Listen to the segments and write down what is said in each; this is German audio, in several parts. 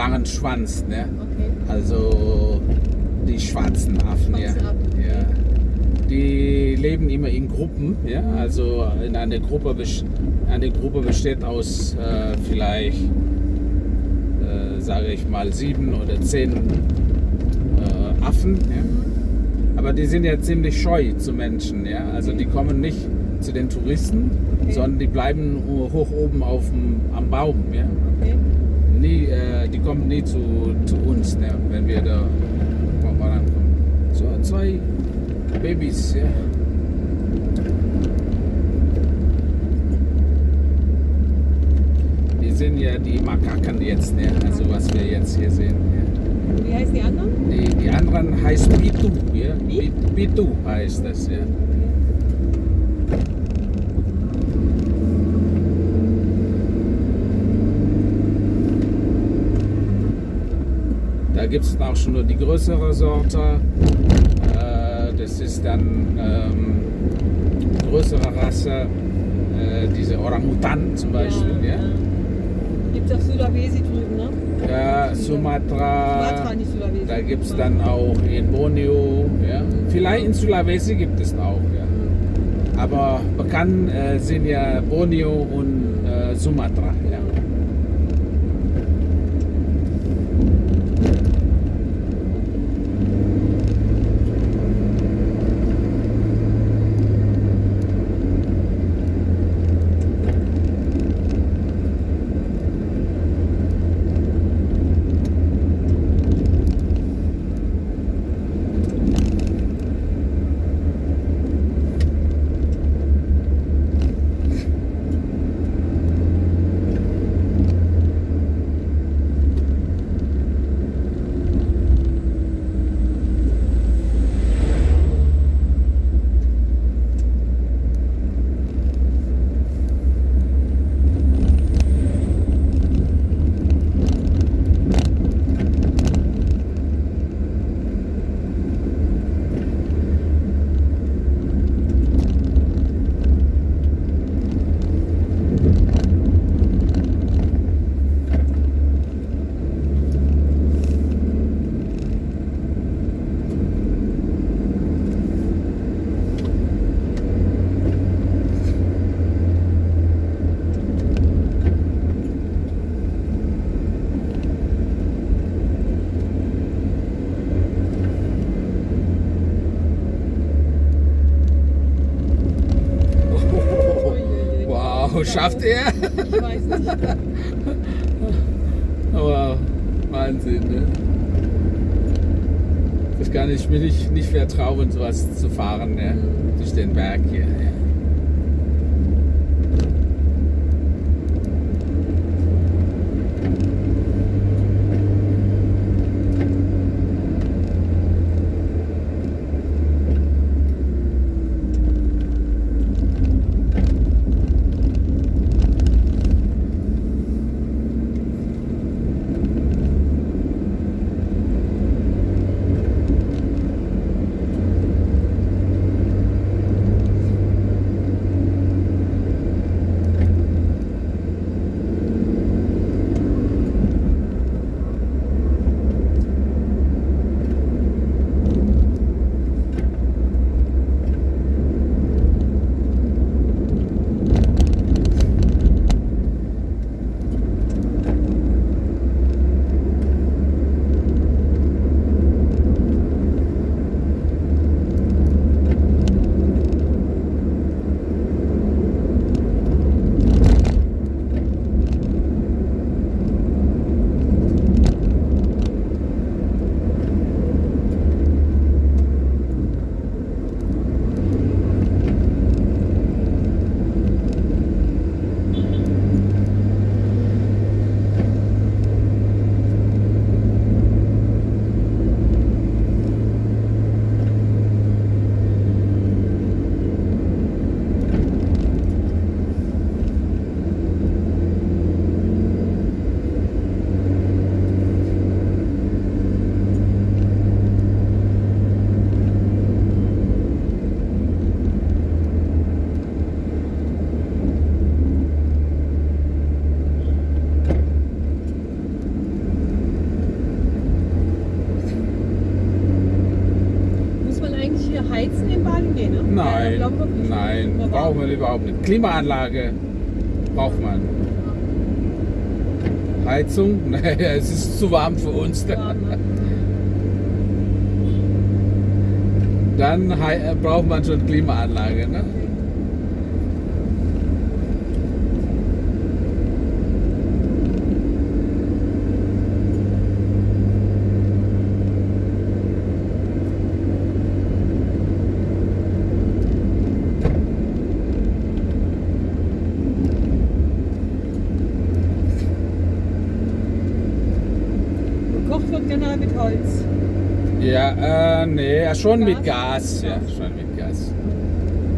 langen Schwanz. Ne? Okay. Also die schwarzen Affen. Ja. Schwarze Affen. Ja. Die leben immer in Gruppen. Ja? Also in einer Gruppe, eine Gruppe besteht aus äh, vielleicht, äh, sage ich mal, sieben oder zehn äh, Affen. Ja? Aber die sind ja ziemlich scheu zu Menschen. Ja? Also die kommen nicht zu den Touristen, Okay. sondern die bleiben hoch oben auf dem, am Baum. Ja? Okay. Nie, äh, die kommen nie zu, zu uns, ne, wenn wir da vorankommen. So, zwei Babys, ja. Die sind ja die Makaken jetzt, ne, also was wir jetzt hier sehen. Ja. Wie heißen die anderen? Die, die anderen heißt Bitu, ja. Wie? Bitu heißt das, ja. Da gibt es auch schon nur die größere Sorte. Äh, das ist dann ähm, größere Rasse, äh, diese Orangutan zum Beispiel. Ja, Gibt es auf Sulawesi drüben, ne? ja. Sumatra. Sumatra, nicht Sulawesi. Da gibt es dann auch in Borneo. Ja. Vielleicht in Sulawesi gibt es auch. Ja. Aber bekannt äh, sind ja Borneo und äh, Sumatra. Ja. Wow, schafft er? Ich weiß nicht. Aber Wahnsinn, ne? Das kann ich mir nicht, nicht vertrauen, sowas zu fahren, ne? Durch den Berg hier. Ja. Braucht man überhaupt nicht. Klimaanlage braucht man. Heizung? Naja, es ist zu warm für uns. Ne? Dann äh, braucht man schon Klimaanlage. Ne? Ja, schon mit Gas? Ja, schon mit Gas.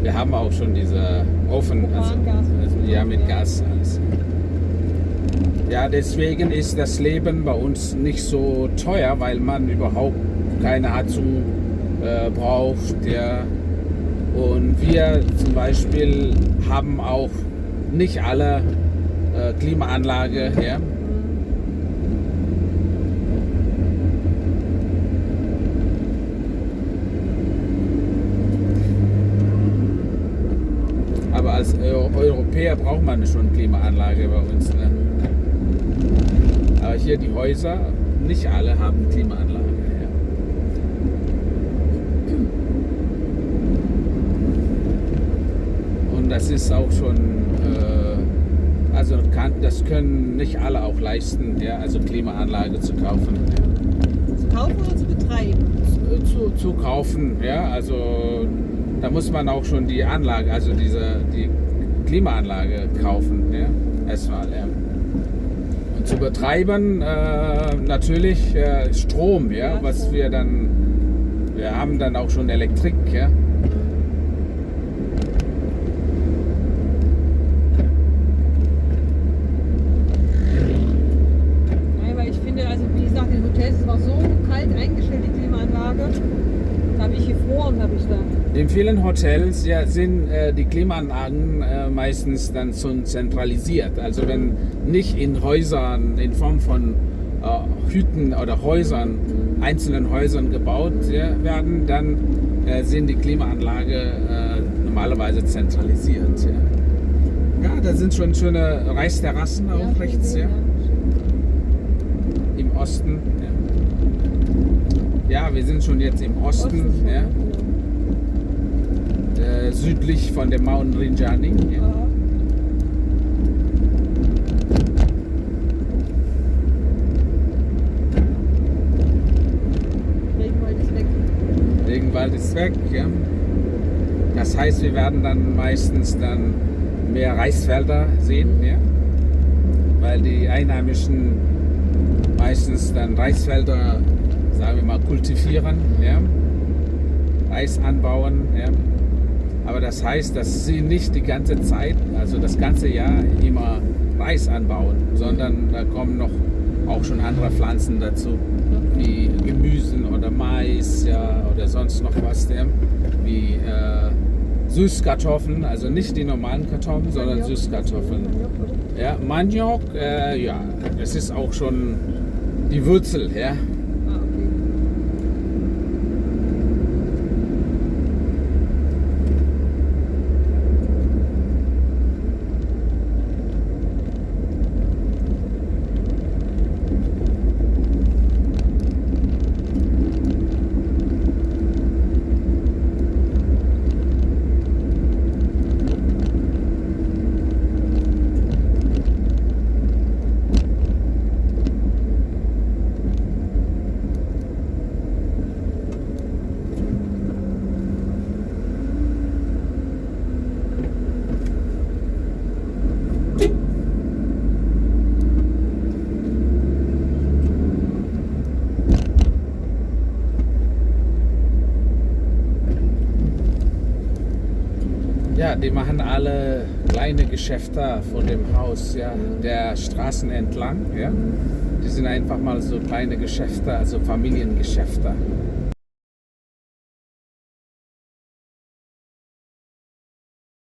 Wir haben auch schon diese Ofen. Also, also, ja, mit. Gas alles. Ja, deswegen ist das Leben bei uns nicht so teuer, weil man überhaupt keine Heizung äh, braucht. Ja. Und wir zum Beispiel haben auch nicht alle äh, Klimaanlage. Ja. Aber als Europäer braucht man schon Klimaanlage bei uns. Ne? Aber hier die Häuser, nicht alle haben Klimaanlage. Ja. Und das ist auch schon, äh, also kann, das können nicht alle auch leisten, ja, also Klimaanlage zu kaufen. Ja Zu kaufen oder zu betreiben? zu, zu kaufen. Ja, also da muss man auch schon die Anlage, also diese die Klimaanlage kaufen. Ja, erstmal. Ja. Und zu betreiben äh, natürlich äh, Strom, ja, was wir dann, wir haben dann auch schon Elektrik, ja. Nein, weil ich finde, also wie gesagt, in Hotels es war so kalt eingestellt, die Klimaanlage. Habe ich gefroren, habe ich da. In vielen Hotels ja, sind äh, die Klimaanlagen äh, meistens dann schon zentralisiert. Also wenn nicht in Häusern, in Form von äh, Hütten oder Häusern, einzelnen Häusern gebaut werden, dann äh, sind die Klimaanlage äh, normalerweise zentralisiert. Ja. ja, da sind schon schöne Reisterrassen auch Ja, rechts, ja, im Osten. Ja. Ja, wir sind schon jetzt im Osten. Osten, ja äh, südlich von dem Mount Rinjani. Ja. Ja. Regenwald ist weg. Regenwald ist weg. Ja. Das heißt, wir werden dann meistens dann mehr Reisfelder sehen, ja. weil die Einheimischen meistens dann Reisfelder, sagen wir mal, kultivieren, ja. Reis anbauen. Ja. Aber das heißt, dass sie nicht die ganze Zeit, also das ganze Jahr immer Reis anbauen, sondern da kommen noch auch schon andere Pflanzen dazu, wie Gemüsen oder Mais ja, oder sonst noch was, ja, wie äh, Süßkartoffeln, also nicht die normalen Kartoffeln, sondern Maniok. Süßkartoffeln. Maniok? Ja, Maniok, äh, ja, das ist auch schon die Wurzel, ja. Ah, okay. Ja, die machen alle kleine Geschäfte von dem Haus, ja, der Straßen entlang, ja. Die sind einfach mal so kleine Geschäfte, also Familiengeschäfte.